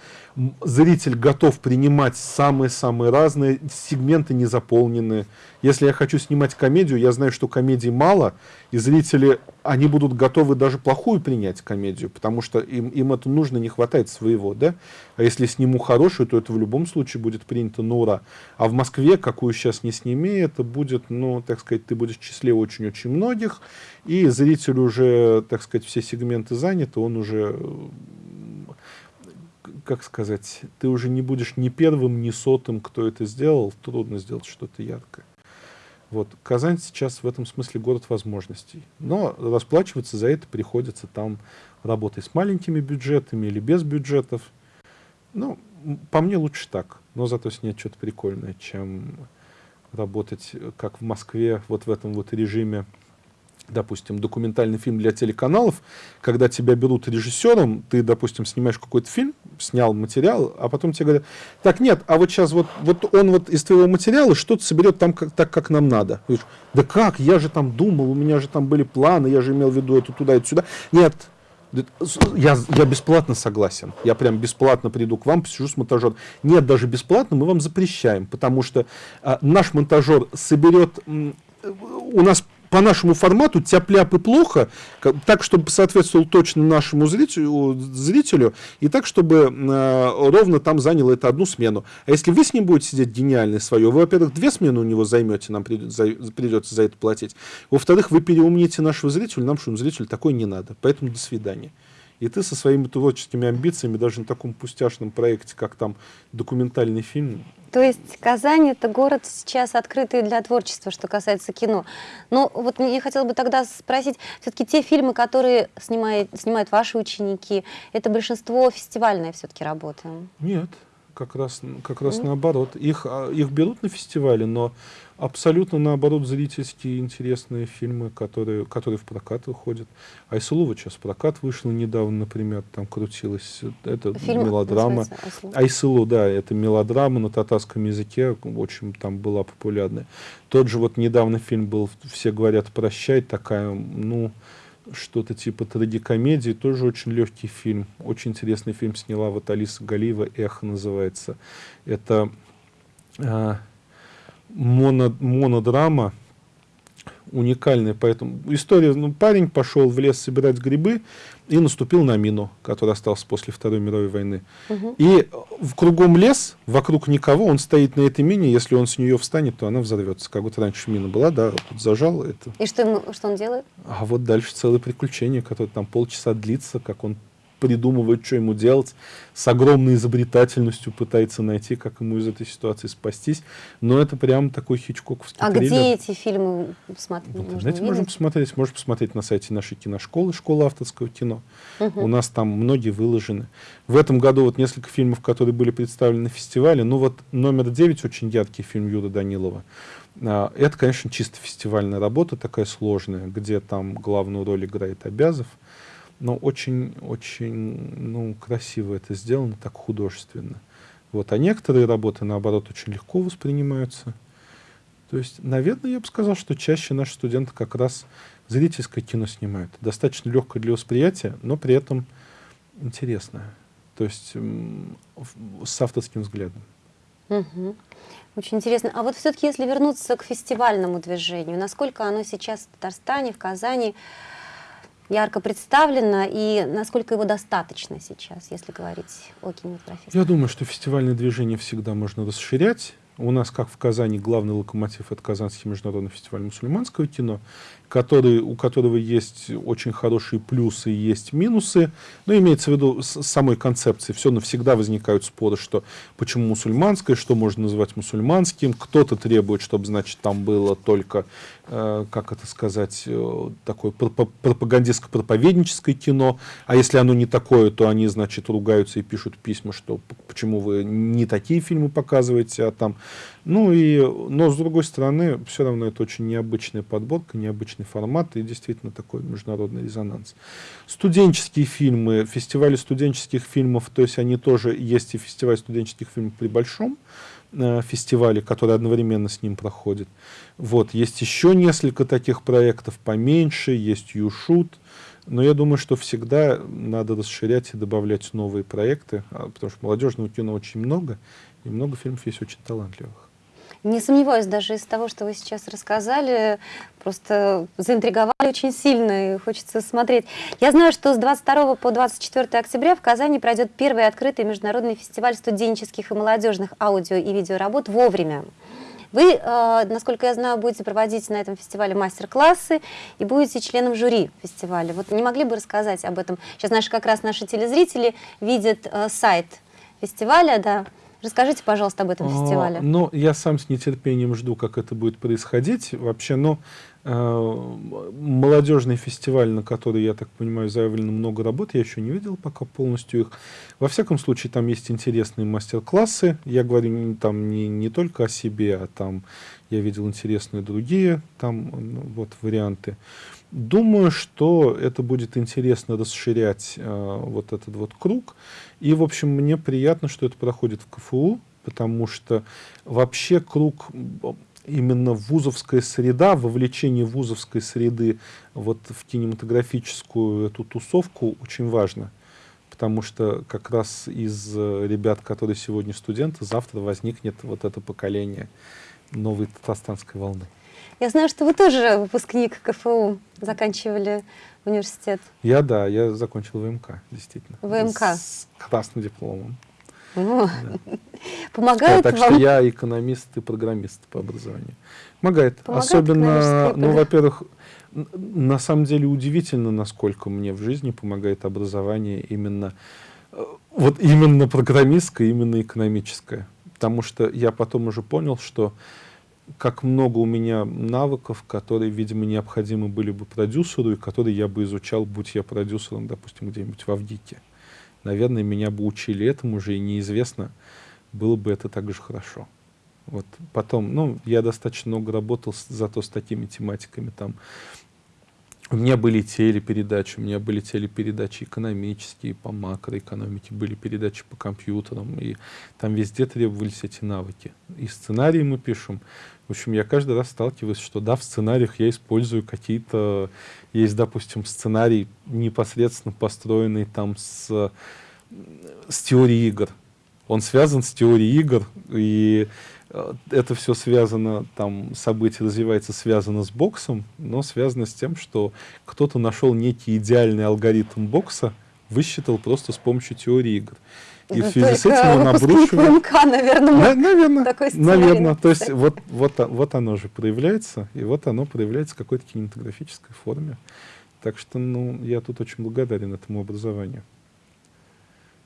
зритель готов принимать самые-самые разные, сегменты не заполнены. Если я хочу снимать комедию, я знаю, что комедий мало, и зрители, они будут готовы даже плохую принять комедию, потому что им, им это нужно, не хватает своего, да? А если сниму хорошую, то это в любом случае будет принято на ура. А в Москве, какую сейчас не сними, это будет, ну, так сказать, ты будешь в числе очень-очень многих, и зритель уже, так сказать, все сегменты заняты, он уже как сказать, ты уже не будешь ни первым, ни сотым, кто это сделал, трудно сделать что-то яркое. Вот. Казань сейчас в этом смысле город возможностей. Но расплачиваться за это приходится там работой с маленькими бюджетами или без бюджетов. Ну, по мне лучше так, но зато снять что-то прикольное, чем работать, как в Москве, вот в этом вот режиме допустим, документальный фильм для телеканалов, когда тебя берут режиссером, ты, допустим, снимаешь какой-то фильм, снял материал, а потом тебе говорят, так нет, а вот сейчас вот, вот он вот из твоего материала что-то соберет там как, так, как нам надо. Говоришь, да как, я же там думал, у меня же там были планы, я же имел в виду это туда, это сюда. Нет, я, я бесплатно согласен. Я прям бесплатно приду к вам, посижу с монтажером. Нет, даже бесплатно мы вам запрещаем, потому что а, наш монтажер соберет... У нас по нашему формату тяп-ляп и плохо, так, чтобы соответствовал точно нашему зрителю, зрителю и так, чтобы э, ровно там заняло это одну смену. А если вы с ним будете сидеть гениальное свое, вы, во-первых, две смены у него займете, нам придет, за, придется за это платить. Во-вторых, вы переумните нашего зрителя, нам, что зрителю такой не надо. Поэтому до свидания. И ты со своими творческими амбициями даже на таком пустяшном проекте, как там документальный фильм, то есть Казань – это город сейчас открытый для творчества, что касается кино. Но вот мне хотелось бы тогда спросить, все-таки те фильмы, которые снимает, снимают ваши ученики, это большинство фестивальная все-таки работа? Нет, как раз, как раз mm. наоборот. Их, а, их берут на фестивале, но абсолютно наоборот зрительские интересные фильмы, которые, которые в прокат выходят. Айсулова сейчас в прокат вышла недавно, например, там крутилась. Это Фильм мелодрама. Айсулу, да, это мелодрама на татарском языке, очень там была популярная. Тот же вот недавно фильм был «Все говорят прощай», такая, ну, что-то типа трагикомедии, тоже очень легкий фильм. Очень интересный фильм сняла вот Алиса Галиева, «Эхо» называется. Это а, моно, монодрама, уникальная. Поэтому история, ну, парень пошел в лес собирать грибы и наступил на мину, которая осталась после Второй мировой войны. Угу. И в кругом лес, вокруг никого, он стоит на этой мине, если он с нее встанет, то она взорвется. Как вот раньше мина была, да, вот зажал это. И что, что он делает? А вот дальше целое приключение, которое там полчаса длится, как он придумывает, что ему делать, с огромной изобретательностью пытается найти, как ему из этой ситуации спастись. Но это прям такой хичкоковский А триллер. где эти фильмы смотреть? В интернете можно посмотреть. Можно посмотреть на сайте нашей киношколы, школы авторского кино. Угу. У нас там многие выложены. В этом году вот несколько фильмов, которые были представлены на фестивале. Ну вот номер девять очень яркий фильм Юрия Данилова. А, это, конечно, чисто фестивальная работа, такая сложная, где там главную роль играет Обязов но очень-очень ну, красиво это сделано, так художественно. Вот. А некоторые работы, наоборот, очень легко воспринимаются. То есть, наверное, я бы сказал, что чаще наши студенты как раз зрительское кино снимают. Достаточно легкое для восприятия, но при этом интересное. То есть с авторским взглядом. Угу. Очень интересно. А вот все-таки, если вернуться к фестивальному движению, насколько оно сейчас в Татарстане, в Казани ярко представлено и насколько его достаточно сейчас, если говорить о кинематографии? Я думаю, что фестивальное движение всегда можно расширять. У нас, как в Казани, главный локомотив — это Казанский международный фестиваль мусульманского кино который, у которого есть очень хорошие плюсы и есть минусы. Но имеется в виду с самой концепции. Все навсегда возникают споры, что почему мусульманское, что можно называть мусульманским. Кто-то требует, чтобы, значит, там было только, э, как это сказать, э, такое пропагандистско-проповедническое кино. А если оно не такое, то они, значит, ругаются и пишут письма, что почему вы не такие фильмы показываете, а там Ну и, но с другой стороны, все равно это очень необычная подборка, необычный формат и действительно такой международный резонанс. Студенческие фильмы, фестивали студенческих фильмов, то есть они тоже есть и фестиваль студенческих фильмов при Большом, э, фестивале, который одновременно с ним проходит. Вот, есть еще несколько таких проектов поменьше, есть Юшут, но я думаю, что всегда надо расширять и добавлять новые проекты, а, потому что молодежного кино очень много, и много фильмов есть очень талантливых. Не сомневаюсь, даже из того, что вы сейчас рассказали, просто заинтриговали очень сильно, и хочется смотреть. Я знаю, что с 22 по 24 октября в Казани пройдет первый открытый международный фестиваль студенческих и молодежных аудио и видеоработ «Вовремя». Вы, э, насколько я знаю, будете проводить на этом фестивале мастер-классы и будете членом жюри фестиваля. Вот не могли бы рассказать об этом? Сейчас наши, как раз наши телезрители видят э, сайт фестиваля, да. Расскажите, пожалуйста, об этом фестивале. Ну, я сам с нетерпением жду, как это будет происходить. Вообще, но э, молодежный фестиваль, на который, я так понимаю, заявлено много работ, я еще не видел пока полностью их. Во всяком случае, там есть интересные мастер-классы. Я говорю там не, не только о себе, а там я видел интересные другие там ну, вот варианты. Думаю, что это будет интересно расширять э, вот этот вот круг. И, в общем, мне приятно, что это проходит в КФУ, потому что вообще круг именно вузовская среда, вовлечение вузовской среды вот в кинематографическую эту тусовку очень важно. Потому что как раз из э, ребят, которые сегодня студенты, завтра возникнет вот это поколение новой татарстанской волны. Я знаю, что вы тоже выпускник КФУ, заканчивали университет. Я, да, я закончил ВМК, действительно. ВМК. С красным дипломом. Да. Помогает так вам? что я экономист и программист по образованию. Помогает. Помогает Особенно, ну, во-первых, на самом деле удивительно, насколько мне в жизни помогает образование именно, э, вот именно программистское, именно экономическое. Потому что я потом уже понял, что как много у меня навыков, которые, видимо, необходимы были бы продюсеру, и которые я бы изучал, будь я продюсером, допустим, где-нибудь в Авгике. Наверное, меня бы учили этому же, и неизвестно, было бы это так же хорошо. Вот потом, ну, я достаточно много работал с, зато с такими тематиками, там, у меня были телепередачи, у меня были телепередачи экономические, по макроэкономике, были передачи по компьютерам, и там везде требовались эти навыки. И сценарии мы пишем, в общем, я каждый раз сталкиваюсь, что да, в сценариях я использую какие-то... Есть, допустим, сценарий непосредственно построенный там с, с теорией игр. Он связан с теорией игр, и э, это все связано, там событие развивается связано с боксом, но связано с тем, что кто-то нашел некий идеальный алгоритм бокса, высчитал просто с помощью теории игр. И в связи с этим он обрушивает... ВМК, наверное, На, наверное, такой наверное. То есть вот, вот, вот оно же проявляется, и вот оно проявляется в какой-то кинематографической форме. Так что ну, я тут очень благодарен этому образованию.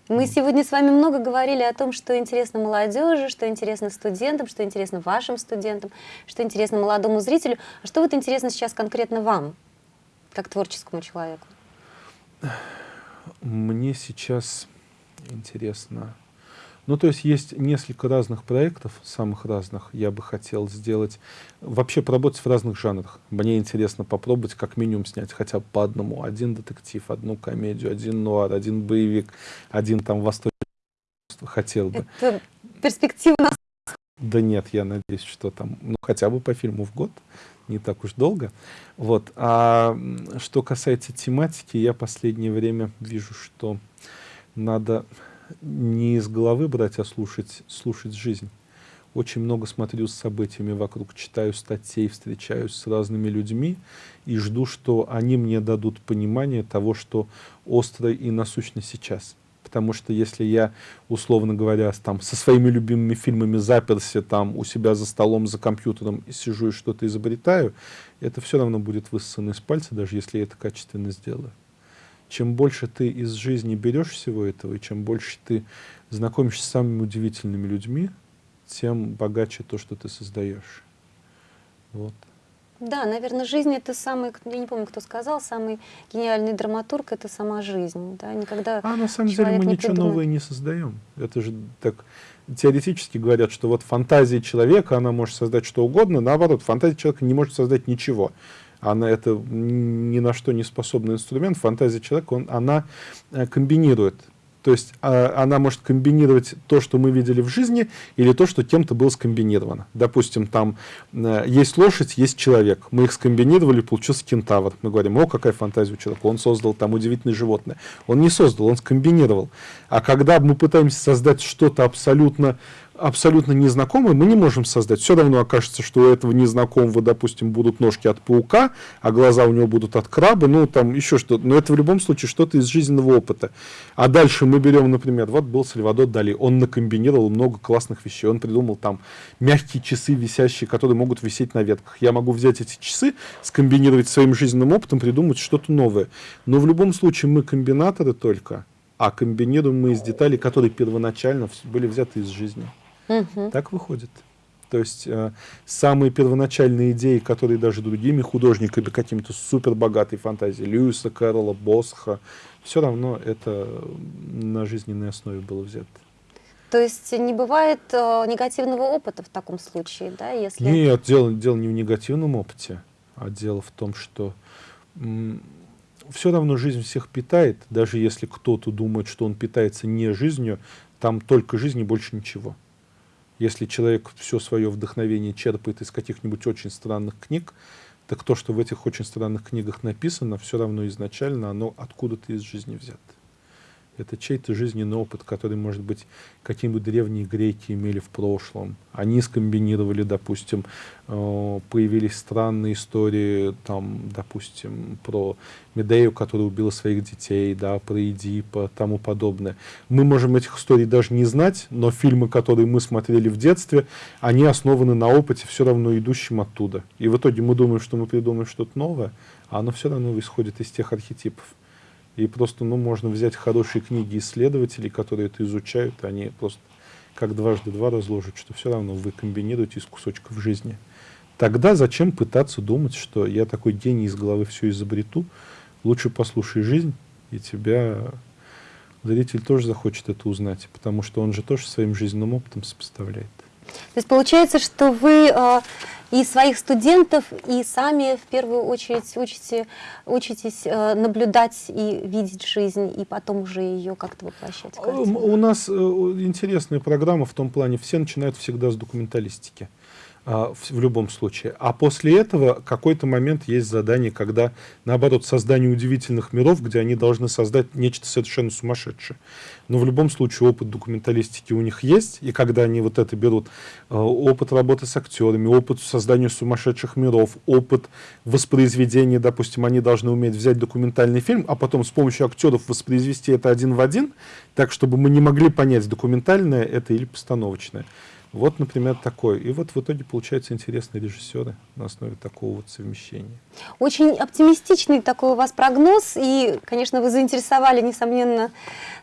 Мы сегодня с вами много говорили о том, что интересно молодежи, что интересно студентам, что интересно вашим студентам, что интересно молодому зрителю. А что вот интересно сейчас конкретно вам, как творческому человеку? Мне сейчас интересно. Ну, то есть есть несколько разных проектов, самых разных, я бы хотел сделать. Вообще поработать в разных жанрах. Мне интересно попробовать как минимум снять хотя бы по одному. Один детектив, одну комедию, один нуар, один боевик, один там восточный. Хотел бы. Это перспективно. Да нет, я надеюсь, что там, ну, хотя бы по фильму в год, не так уж долго. Вот. А что касается тематики, я последнее время вижу, что надо не из головы брать, а слушать, слушать жизнь. Очень много смотрю с событиями вокруг, читаю статей, встречаюсь с разными людьми и жду, что они мне дадут понимание того, что остро и насущно сейчас. Потому что если я, условно говоря, там, со своими любимыми фильмами заперся там, у себя за столом, за компьютером и сижу и что-то изобретаю, это все равно будет высосано из пальца, даже если я это качественно сделаю чем больше ты из жизни берешь всего этого, и чем больше ты знакомишься с самыми удивительными людьми, тем богаче то, что ты создаешь. Вот. Да, наверное, жизнь это самый, я не помню, кто сказал, самый гениальный драматург это сама жизнь. Да? Никогда а на самом деле мы ничего придумает. новое не создаем. Это же так теоретически говорят, что вот фантазия человека, она может создать что угодно, наоборот, фантазия человека не может создать ничего. Она это ни на что не способный инструмент. Фантазия человека, он, она э, комбинирует то есть а, она может комбинировать то, что мы видели в жизни, или то, что кем-то было скомбинировано. Допустим, там э, есть лошадь, есть человек. Мы их скомбинировали, получился кентавр. Мы говорим, о, какая фантазия у человека. Он создал там удивительное животное. Он не создал, он скомбинировал. А когда мы пытаемся создать что-то абсолютно абсолютно незнакомый, мы не можем создать. Все равно окажется, что у этого незнакомого, допустим, будут ножки от паука, а глаза у него будут от краба, ну, там еще что-то. Но это в любом случае что-то из жизненного опыта. А дальше мы берем, например, вот был Сальвадор Дали, он накомбинировал много классных вещей. Он придумал там мягкие часы висящие, которые могут висеть на ветках. Я могу взять эти часы, скомбинировать своим жизненным опытом, придумать что-то новое. Но в любом случае мы комбинаторы только, а комбинируем мы из деталей, которые первоначально были взяты из жизни. Угу. Так выходит. То есть э, самые первоначальные идеи, которые даже другими художниками, какими-то супер богатой фантазией, Льюиса Кэрролла, Босха, все равно это на жизненной основе было взято. То есть не бывает э, негативного опыта в таком случае, да? Если... Нет, дело, дело не в негативном опыте, а дело в том, что все равно жизнь всех питает, даже если кто-то думает, что он питается не жизнью, там только жизнь и больше ничего. Если человек все свое вдохновение черпает из каких-нибудь очень странных книг, так то, что в этих очень странных книгах написано, все равно изначально оно откуда-то из жизни взято. Это чей-то жизненный опыт, который, может быть, какие-нибудь древние греки имели в прошлом. Они скомбинировали, допустим, э, появились странные истории, там, допустим, про Медею, которая убила своих детей, да, про Эдипа, тому подобное. Мы можем этих историй даже не знать, но фильмы, которые мы смотрели в детстве, они основаны на опыте, все равно идущем оттуда. И в итоге мы думаем, что мы придумаем что-то новое, а оно все равно исходит из тех архетипов. И просто, ну, можно взять хорошие книги исследователей, которые это изучают, они просто как дважды два разложат, что все равно вы комбинируете из кусочков жизни. Тогда зачем пытаться думать, что я такой гений из головы все изобрету? Лучше послушай жизнь, и тебя зритель тоже захочет это узнать, потому что он же тоже своим жизненным опытом сопоставляет. То есть получается, что вы э, и своих студентов, и сами в первую очередь учите, учитесь э, наблюдать и видеть жизнь, и потом уже ее как-то воплощать. У нас э, интересная программа в том плане, все начинают всегда с документалистики. А, в любом случае. А после этого какой-то момент есть задание, когда, наоборот, создание удивительных миров, где они должны создать нечто совершенно сумасшедшее. Но в любом случае опыт документалистики у них есть, и когда они вот это берут, а, опыт работы с актерами, опыт создания сумасшедших миров, опыт воспроизведения, допустим, они должны уметь взять документальный фильм, а потом с помощью актеров воспроизвести это один в один, так, чтобы мы не могли понять, документальное это или постановочное. Вот, например, такой. И вот в итоге получаются интересные режиссеры на основе такого вот совмещения. Очень оптимистичный такой у вас прогноз. И, конечно, вы заинтересовали, несомненно,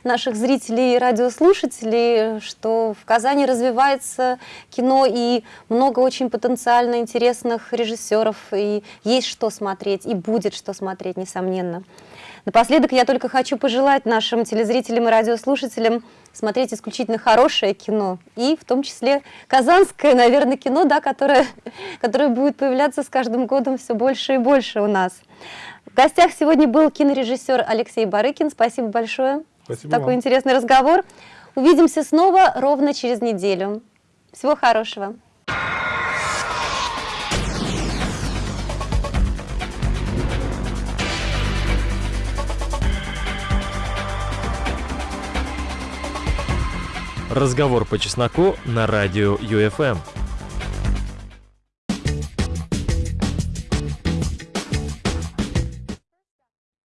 наших зрителей и радиослушателей, что в Казани развивается кино и много очень потенциально интересных режиссеров. И есть что смотреть, и будет что смотреть, несомненно. Напоследок я только хочу пожелать нашим телезрителям и радиослушателям смотреть исключительно хорошее кино, и в том числе казанское, наверное, кино, да, которое, которое будет появляться с каждым годом все больше и больше у нас. В гостях сегодня был кинорежиссер Алексей Барыкин. Спасибо большое Спасибо такой вам. интересный разговор. Увидимся снова ровно через неделю. Всего хорошего. Разговор по чесноку на радио ЮФМ.